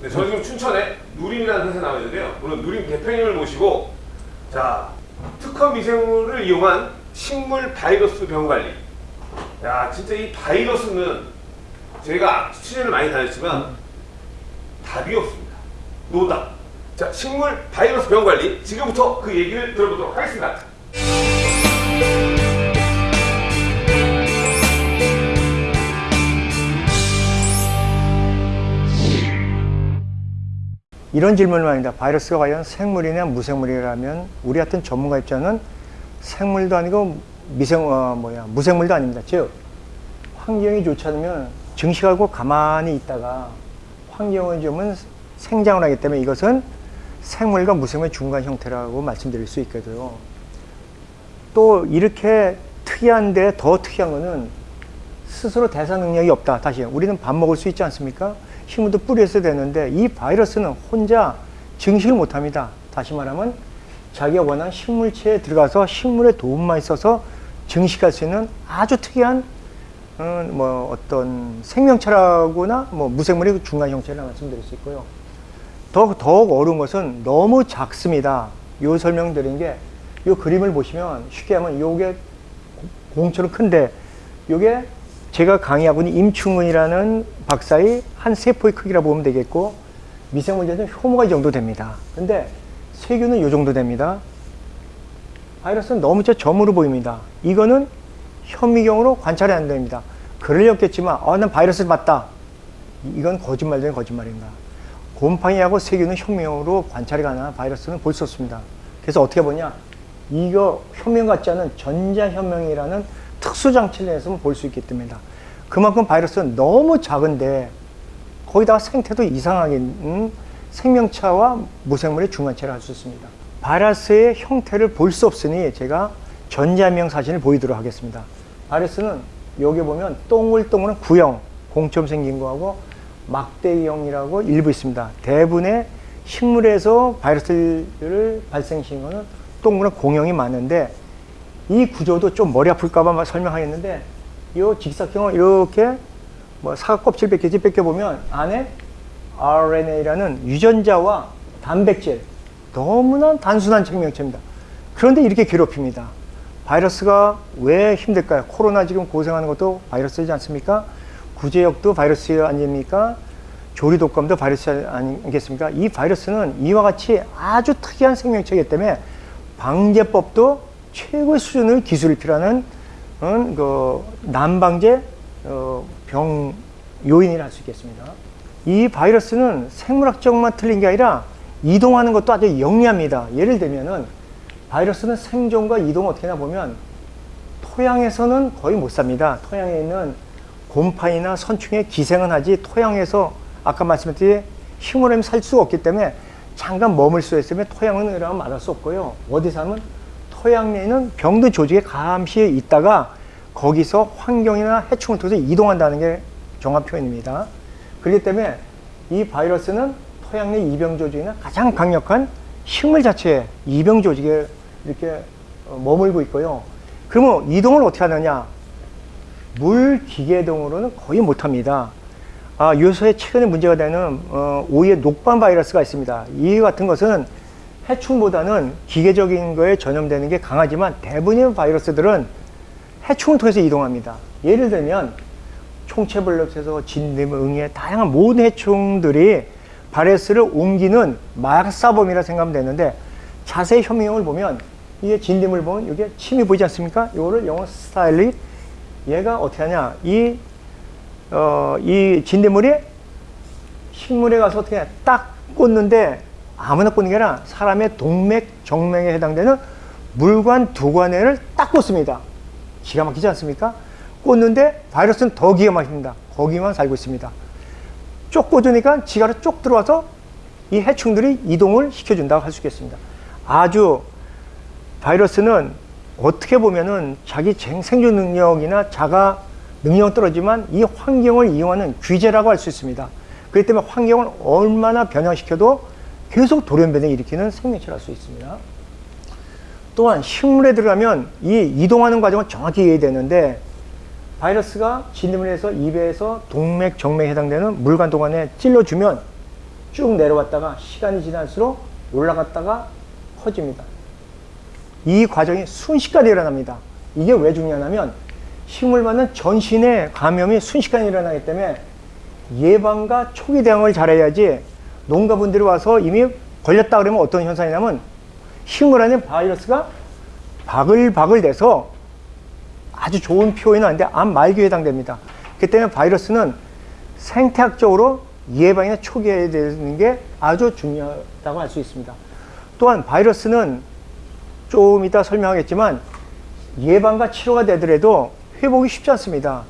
네, 저는 지금 춘천에 누림이라는 회사에 나와 있는데요. 오늘 누림 대표님을 모시고 자 특허 미생물을 이용한 식물 바이러스 병 관리. 야 진짜 이 바이러스는 저희가 취재를 많이 다녔지만 답이 없습니다. 노답. 자 식물 바이러스 병 관리 지금부터 그 얘기를 들어보도록 하겠습니다. 이런 질문을 합니다. 바이러스가 과연 생물이냐 무생물이라면 우리 같은 전문가 입장은 생물도 아니고 미생 어, 뭐야 무생물도 아닙니다. 즉 환경이 좋지 않으면 증식하고 가만히 있다가 환경을 주면 생장을 하기 때문에 이것은 생물과 무생물의 중간 형태라고 말씀드릴 수 있거든요. 또 이렇게 특이한데 더 특이한 거는 스스로 대사 능력이 없다. 다시 우리는 밥 먹을 수 있지 않습니까? 힘도 뿌려서 되는데 이 바이러스는 혼자 증식을 못합니다. 다시 말하면 자기가 원하는 식물체에 들어가서 식물의 도움만 있어서 증식할 수 있는 아주 특이한 어, 뭐 어떤 생명체라거나 뭐 무생물의 중간 형체를 말씀드릴 수 있고요. 더 더욱 어려운 것은 너무 작습니다. 요 설명드린 게 요 그림을 보시면 쉽게 하면 요게 공처럼 큰데 요게 제가 강의하고 있는 임충은이라는 박사의 한 세포의 크기라 보면 되겠고 미생물제는 효모가 이 정도 됩니다. 근데 세균은 이 정도 됩니다. 바이러스는 너무 저 점으로 보입니다. 이거는 현미경으로 관찰이 안 됩니다. 그러려겠지만 어, 난 바이러스를 봤다. 이건 거짓말 중에 거짓말입니다. 곰팡이하고 세균은 현미경으로 관찰이 가능한 바이러스는 볼 수 없습니다. 그래서 어떻게 보냐? 이거 현미경 같지 않은 전자현명이라는 특수 장치를 내서 볼 수 있기 때문이다. 그만큼 바이러스는 너무 작은데 거기다가 생태도 이상하게 음, 생명체와 무생물의 중간체를 할 수 있습니다. 바이러스의 형태를 볼 수 없으니 제가 전자명 사진을 보이도록 하겠습니다. 바이러스는 여기 보면 동글동글한 구형, 공처럼 생긴 거하고 막대기형이라고 일부 있습니다. 대부분의 식물에서 바이러스를 발생시키는 거는 동그란 공형이 많은데 이 구조도 좀 머리 아플까봐 설명하겠는데 이 직사각형을 이렇게 뭐 사과 껍질 벗겨지 벗겨보면 안에 RNA라는 유전자와 단백질 너무나 단순한 생명체입니다. 그런데 이렇게 괴롭힙니다. 바이러스가 왜 힘들까요? 코로나 지금 고생하는 것도 바이러스지 않습니까? 구제역도 바이러스 아닙니까? 조리독감도 바이러스 아니겠습니까? 이 바이러스는 이와 같이 아주 특이한 생명체이기 때문에 방제법도 최고의 수준의 기술이 필요한 음, 그 난방제 어, 병 요인이라 할 수 있겠습니다. 이 바이러스는 생물학적만 틀린 게 아니라 이동하는 것도 아주 영리합니다. 예를 들면은 바이러스는 생존과 이동 어떻게 하나 보면 토양에서는 거의 못 삽니다. 토양에 있는 곰팡이나 선충에 기생은 하지 토양에서 아까 말씀드린 힘으로 살 수가 없기 때문에 잠깐 머물 수 있으면 토양은 이러면 말할 수 없고요. 어디 사면 토양 내에는 병든 조직에 감시에 있다가 거기서 환경이나 해충을 통해서 이동한다는 게 정확 표현입니다. 그렇기 때문에 이 바이러스는 토양 내 이병 조직이나 가장 강력한 식물 자체의 이병 조직에 이렇게 어, 머물고 있고요. 그러면 이동을 어떻게 하느냐? 물 기계동으로는 거의 못합니다. 아, 요새 최근에 문제가 되는 어, 오이의 녹반 바이러스가 있습니다. 이 같은 것은 해충보다는 기계적인 거에 전염되는 게 강하지만 대부분의 바이러스들은 해충을 통해서 이동합니다. 예를 들면 총체벌레에서 진딧물, 응애 다양한 모든 해충들이 바이러스를 옮기는 마약사범이라 생각하면 되는데 자세히 현미경을 보면 이게 진딧물 보면 이게 침이 보이지 않습니까? 이거를 영어 스타일리 얘가 어떻게 하냐 이, 어, 이 진딧물이 식물에 가서 어떻게 딱 꽂는데 아무나 꽂는 게 아니라 사람의 동맥, 정맥에 해당되는 물관, 두 관에를 딱 꽂습니다. 기가 막히지 않습니까? 꽂는데 바이러스는 더 기가 막힙니다. 거기만 살고 있습니다. 쪽 꽂으니까 지가로 쪽 들어와서 이 해충들이 이동을 시켜준다고 할 수 있겠습니다. 아주 바이러스는 어떻게 보면은 자기 생존 능력이나 자가 능력은 떨어지만 이 환경을 이용하는 귀재라고 할 수 있습니다. 그렇기 때문에 환경을 얼마나 변형시켜도 계속 돌연변을 일으키는 생명체를 할수 있습니다. 또한 식물에 들어가면 이 이동하는 과정은 정확히 이해되는데 바이러스가 진드물에서 입에서 동맥, 정맥에 해당되는 물관 동안에 찔러주면 쭉 내려왔다가 시간이 지날수록 올라갔다가 커집니다. 이 과정이 순식간에 일어납니다. 이게 왜 중요하냐면 식물 받는 전신의 감염이 순식간에 일어나기 때문에 예방과 초기 대응을 잘해야지 농가분들이 와서 이미 걸렸다 그러면 어떤 현상이냐면 식물 안에 바이러스가 바글바글 돼서 아주 좋은 표현은 아닌데 암 말기에 해당됩니다. 그 때문에 바이러스는 생태학적으로 예방이나 초기화해야 되는 게 아주 중요하다고 할 수 있습니다. 또한 바이러스는 좀 이따 설명하겠지만 예방과 치료가 되더라도 회복이 쉽지 않습니다.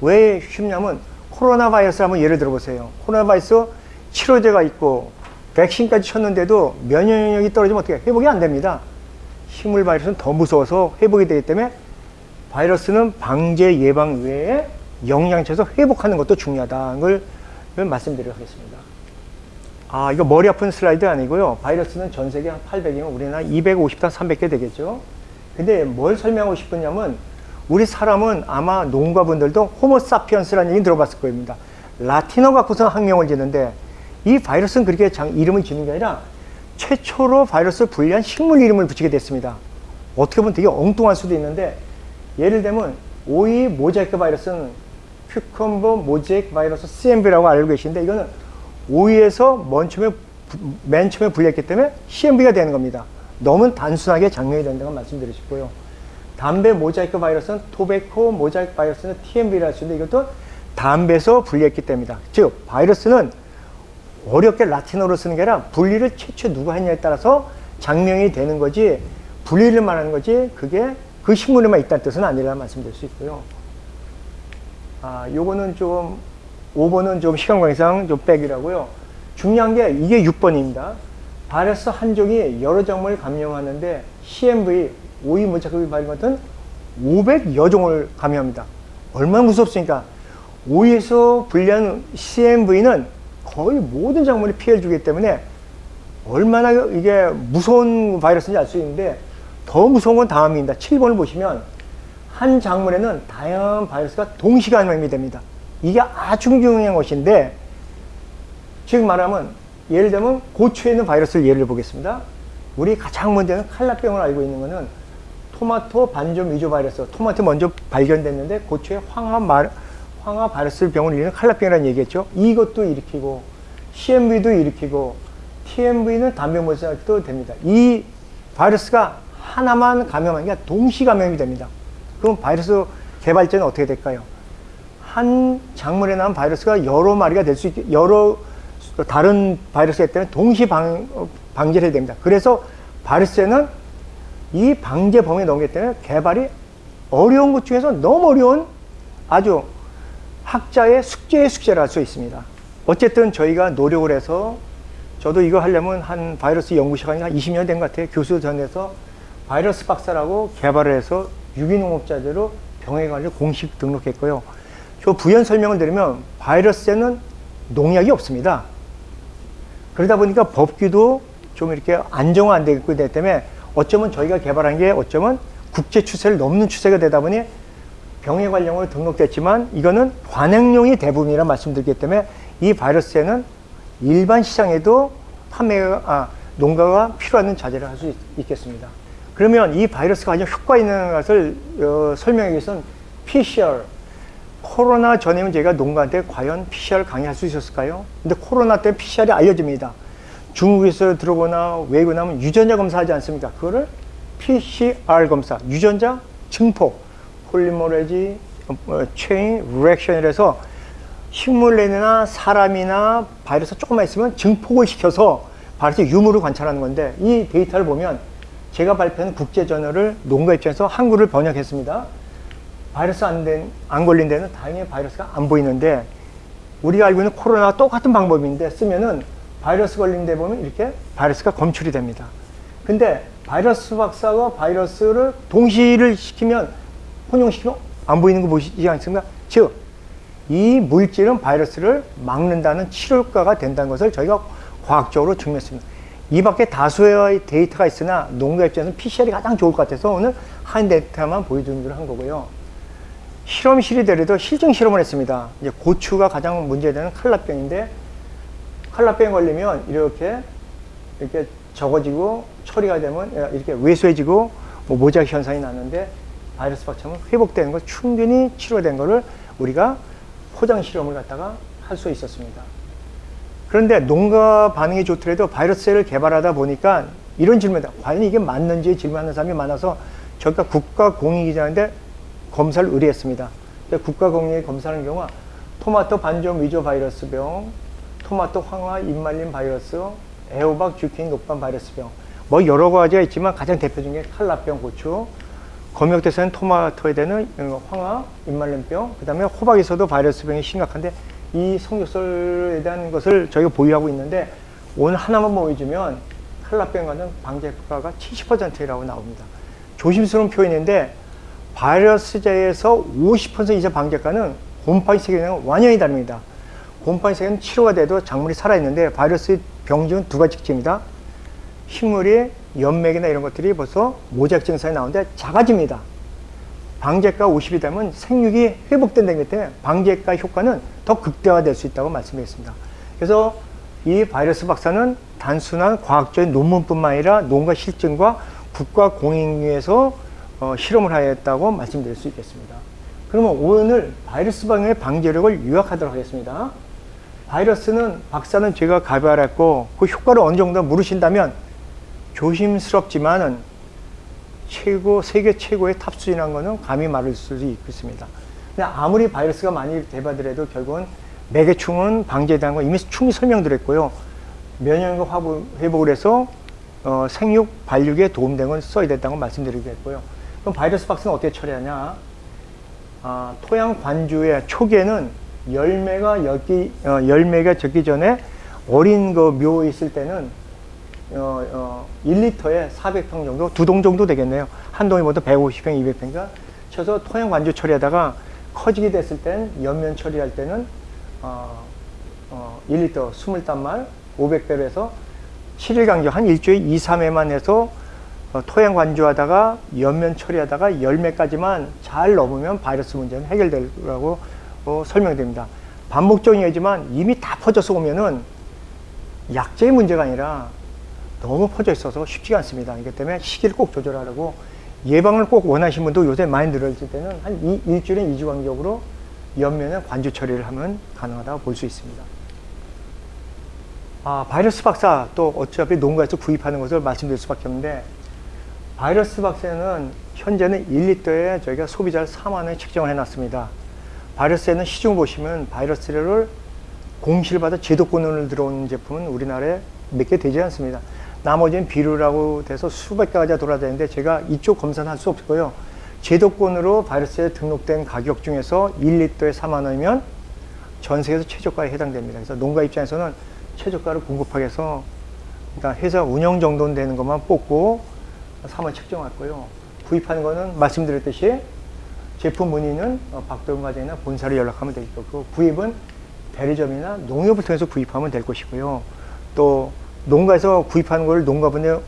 왜 쉽냐면 코로나 바이러스 한번 예를 들어보세요. 코로나 바이러스 치료제가 있고 백신까지 쳤는데도 면역력이 떨어지면 어떻게 회복이 안 됩니다. 식물 바이러스는 더 무서워서 회복이 되기 때문에 바이러스는 방제 예방 외에 영양체에서 회복하는 것도 중요하다는 걸 말씀드리도록 하겠습니다. 아, 이거 머리 아픈 슬라이드 아니고요. 바이러스는 전 세계 한 800이면 우리나라 250단 300개 되겠죠. 근데 뭘 설명하고 싶으냐면 우리 사람은 아마 농가분들도 호모사피언스라는 얘기 들어봤을 겁니다. 라틴어 갖고서 학명을 짓는데 이 바이러스는 그렇게 장, 이름을 짓는 게 아니라 최초로 바이러스를 분리한 식물 이름을 붙이게 됐습니다. 어떻게 보면 되게 엉뚱할 수도 있는데 예를 들면 오이 모자이크 바이러스는 큐컴버 모자이크 바이러스 CMV라고 알고 계신데 이거는 오이에서 맨 처음에, 맨 처음에 분리했기 때문에 CMV가 되는 겁니다. 너무 단순하게 장명이 된다고 말씀드리고 싶고요. 담배 모자이크 바이러스는 토베코 모자이크 바이러스는 TMV라 할수 있는데 이것도 담배에서 분리했기 때문이다. 즉 바이러스는 어렵게 라틴어로 쓰는 게 아니라 분리를 최초 누가 했냐에 따라서 장명이 되는 거지 분리를 말하는 거지 그게 그 식물에만 있다는 뜻은 아니라 말씀드릴 수 있고요. 아, 요거는 좀 5번은 좀 시간 관계상 좀 빼기라고요. 중요한 게 이게 6번입니다. 바이러스 한 종이 여러 작물을 감염하는데 CMV, 오이 바이러스 같은 500여 종을 감염합니다. 얼마나 무섭습니까? 오이에서 분리한 CMV는 거의 모든 작물에 피해를 주기 때문에 얼마나 이게 무서운 바이러스인지 알 수 있는데 더 무서운 건 다음입니다. 7번을 보시면 한 작물에는 다양한 바이러스가 동시에 감염이 됩니다. 이게 아주 중요한 것인데 즉 말하면 예를 들면 고추에 있는 바이러스를 예를 보겠습니다. 우리 가장 문제는 칼라병을 알고 있는 것은 토마토 반점 위조 바이러스. 토마토 먼저 발견됐는데 고추에 황화 말, 황화 바이러스 병을 일으키는 칼라병이라는 얘기했죠. 이것도 일으키고 CMV도 일으키고 TMV는 담배 모자도 됩니다. 이 바이러스가 하나만 감염하는 게 동시 감염이 됩니다. 그럼 바이러스 개발자는 어떻게 될까요? 한 작물에 나온 바이러스가 여러 마리가 될 수 있게 여러 다른 바이러스가 때문에 동시 방, 어, 방제를 해야 됩니다. 그래서 바이러스에는 이 방제 범위에 넣기 때문에 개발이 어려운 것 중에서 너무 어려운 아주 학자의 숙제의 숙제를 할수 있습니다. 어쨌든 저희가 노력을 해서 저도 이거 하려면 한 바이러스 연구 시간이 한 20년 된 것 같아요. 교수 전에서 바이러스 박사라고 개발을 해서 유기농업자재로 병에 관련 공식 등록했고요. 저 부연 설명을 드리면 바이러스에는 농약이 없습니다. 그러다 보니까 법규도 좀 이렇게 안정화 안 되고 있기 때문에 어쩌면 저희가 개발한 게 어쩌면 국제 추세를 넘는 추세가 되다 보니 병해 관련으로 등록됐지만 이거는 관행용이 대부분이라 말씀드리기 때문에 이 바이러스에는 일반 시장에도 판매가 아, 농가가 필요한 자재를 할 수 있겠습니다. 그러면 이 바이러스가 가장 효과 있는 것을 어, 설명하기 위해서는 PCR 코로나 전에는 저희가 농가한테 과연 PCR 강의할 수 있었을까요? 근데 코로나 때 PCR이 알려집니다. 중국에서 들어오거나 외국 나가면 유전자 검사하지 않습니까? 그거를 PCR 검사, 유전자 증폭, polymerase 어, chain reaction이라서 식물이나 사람이나 바이러스 조금만 있으면 증폭을 시켜서 바이러스 유무를 관찰하는 건데 이 데이터를 보면 제가 발표한 국제저널을 농가 입장에서 한글을 번역했습니다. 바이러스 안, 된, 안 걸린 데는 다행히 바이러스가 안 보이는데 우리가 알고 있는 코로나와 똑같은 방법인데 쓰면은 바이러스 걸린 데 보면 이렇게 바이러스가 검출이 됩니다. 근데 바이러스 박사가 바이러스를 동시를 시키면 혼용시키면 안 보이는 거 보시지 않습니까? 즉, 이 물질은 바이러스를 막는다는 치료효과가 된다는 것을 저희가 과학적으로 증명했습니다. 이 밖에 다수의 데이터가 있으나 농가 입장에서는 PCR이 가장 좋을 것 같아서 오늘 한 데이터만 보여드리기로 한 거고요. 실험실이 되려도 실증 실험을 했습니다. 이제 고추가 가장 문제되는 칼라병인데 칼라병 걸리면 이렇게 이렇게 적어지고 처리가 되면 이렇게 왜소해지고 뭐 모작 현상이 나는데 바이러스 박차면 회복되는 거 충분히 치료된 거를 우리가 포장 실험을 갖다가 할 수 있었습니다. 그런데 농가 반응이 좋더라도 바이러스를 개발하다 보니까 이런 질문이다. 과연 이게 맞는지 질문하는 사람이 많아서 저희가 국가공익이자인데 검사를 의뢰했습니다. 국가공익 검사하는 경우가 토마토 반점 위조 바이러스 병, 토마토 황화 입말림 바이러스, 애호박 주킨 녹반 바이러스 병 뭐 여러 가지가 있지만 가장 대표적인 게 칼라병 고추 검역대사는 토마토에 대한 황화 입말림병 그 다음에 호박에서도 바이러스병이 심각한데 이 성적설에 대한 것을 저희가 보유하고 있는데 오늘 하나만 보여주면 칼라병 같은 방제 효과가 70%라고 나옵니다 조심스러운 표현인데 바이러스제에서 50% 이상 방제가는 곰팡이 세균이랑 완전히 다릅니다 곰팡이 세균은 치료가 돼도 작물이 살아있는데 바이러스 병증은 두 가지 특징입니다. 식물이 연맥이나 이런 것들이 벌써 모작 증상이 나오는데 작아집니다. 방제가 50이 되면 생육이 회복된다기 때문에 방제가 효과는 더 극대화될 수 있다고 말씀드렸습니다. 그래서 이 바이러스 박사는 단순한 과학적인 논문뿐만 아니라 농가 실증과 국가 공인위에서 어, 실험을 하였다고 말씀드릴 수 있겠습니다. 그러면 오늘 바이러스 방의 방제력을 요약하도록 하겠습니다. 바이러스는 박사는 제가 가발했고 그 효과를 어느 정도 물으신다면 조심스럽지만은 최고 세계 최고의 탑수인한 거는 감히 말할 수도 있겠습니다. 근데 아무리 바이러스가 많이 대바더라도 결국은 매개충은 방제되는 건 이미 충분히 설명드렸고요. 면역력 회복을 해서 어, 생육 발육에 도움된 건 써야 된다고 말씀드리겠고요. 그럼 바이러스 박스는 어떻게 처리하냐? 아, 토양 관주의 초기에는 열매가 엮기, 어, 열매가 적기 전에 어린 그 묘에 있을 때는 어, 어, 1리터에 400평 정도, 두 동 정도 되겠네요. 한 동이 모두 150평, 200평인가 쳐서 토양 관주 처리하다가 커지게 됐을 땐 연면 처리할 때는 어, 어, 1리터 20단말 500배로 해서 7일 강조 한 일주일 2, 3회만 해서 어, 토양 관주하다가 연면 처리하다가 열매까지만 잘 넘으면 바이러스 문제는 해결되라고 어, 설명됩니다. 반복적이지만 이미 다 퍼져서 오면은 약제의 문제가 아니라 너무 퍼져 있어서 쉽지가 않습니다. 그렇기 때문에 시기를 꼭 조절하라고 예방을 꼭 원하시는 분도 요새 많이 늘어질 때는 한 이, 일주일에 2주 간격으로 연면에 관주 처리를 하면 가능하다고 볼 수 있습니다. 아, 바이러스 박사 또 어차피 농가에서 구입하는 것을 말씀드릴 수밖에 없는데 바이러스 박사는 현재는 1리터에 저희가 소비자를 4만 원에 책정을 해놨습니다. 바이러스에는 시중 보시면 바이러스를 공실받아 제도권으로 들어온 제품은 우리나라에 몇 개 되지 않습니다. 나머지는 비료라고 돼서 수백 가지가 돌아다니는데 제가 이쪽 검사는 할 수 없고요. 제도권으로 바이러스에 등록된 가격 중에서 1리터에 4만 원이면 전 세계에서 최저가에 해당됩니다. 그래서 농가 입장에서는 최저가를 공급하기 위해서 일단 회사 운영 정도는 되는 것만 뽑고 3원 책정했고요. 구입하는 거는 말씀드렸듯이 제품 문의는 어, 박도영 과장이나 본사로 연락하면 될 거고 구입은 대리점이나 농협을 통해서 구입하면 될 것이고요. 또 농가에서 구입하는 걸 농가분들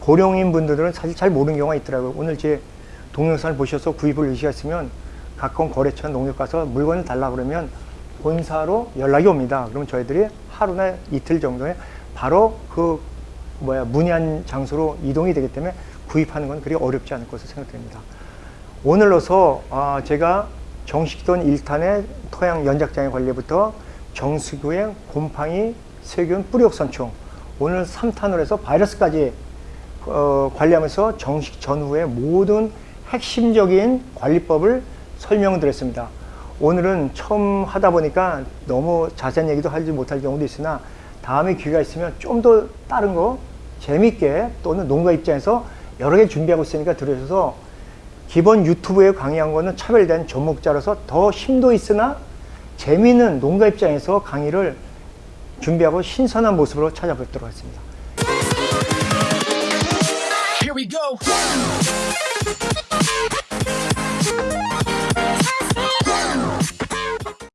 고령인 분들은 사실 잘 모르는 경우가 있더라고요. 오늘 제 동영상을 보셔서 구입을 의식했으면 가까운 거래처 농협 가서 물건을 달라 그러면 본사로 연락이 옵니다. 그러면 저희들이 하루나 이틀 정도에 바로 그 뭐야 문의한 장소로 이동이 되기 때문에 구입하는 건 그리 어렵지 않을 것으로 생각됩니다. 오늘로서 아, 제가 정식돈 1탄의 토양 연작장애 관리부터 정수구의 곰팡이, 세균, 뿌리옥선충 오늘 3탄으로 해서 바이러스까지 어, 관리하면서 정식 전후의 모든 핵심적인 관리법을 설명드렸습니다. 오늘은 처음 하다 보니까 너무 자세한 얘기도 하지 못할 경우도 있으나 다음에 기회가 있으면 좀 더 다른 거 재밌게 또는 농가 입장에서 여러 개 준비하고 있으니까 들으셔서 기본 유튜브에 강의한 거는 차별된 전목자로서 더 심도 있으나 재미있는 농가 입장에서 강의를 준비하고 신선한 모습으로 찾아뵙도록 하겠습니다.